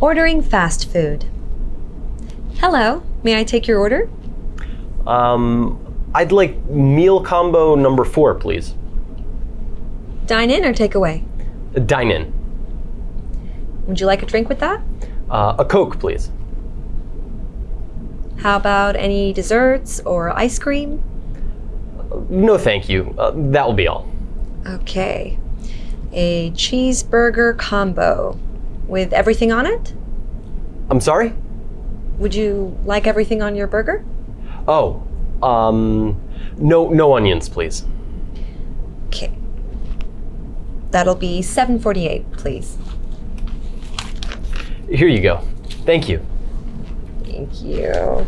Ordering fast food. Hello, may I take your order? Um, I'd like meal combo number four, please. Dine in or take away? Dine in. Would you like a drink with that? Uh, a Coke, please. How about any desserts or ice cream? No, thank you. Uh, that will be all. Okay. A cheeseburger combo with everything on it? I'm sorry? Would you like everything on your burger? Oh, um, no, no onions, please. Okay. That'll be 748, please. Here you go. Thank you. Thank you.